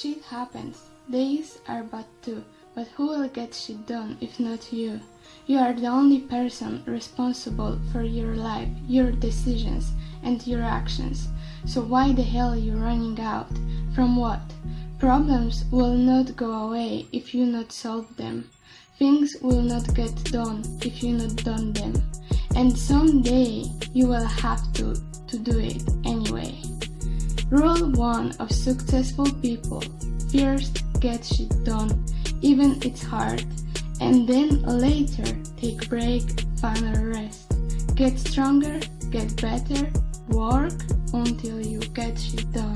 Shit happens. Days are but two, but who will get shit done if not you? You are the only person responsible for your life, your decisions, and your actions. So why the hell are you running out? From what? Problems will not go away if you not solve them. Things will not get done if you not done them. And someday you will have to, to do it. Rule 1 of successful people. First, get shit done, even it's hard. And then later, take break, final rest. Get stronger, get better, work until you get shit done.